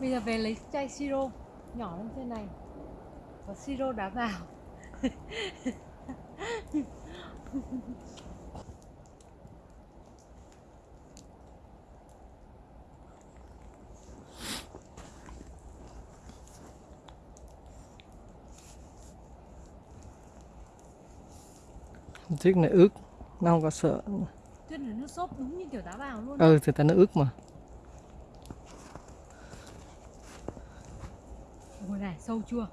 Bây giờ về lấy chai siro nhỏ lên trên này. Có siro đá vào. Chiếc này ướt nó không có sợ. Tuyết là nước sốt đúng như kiểu đá vào luôn. Ừ thì ta nó ướt mà này sâu chua.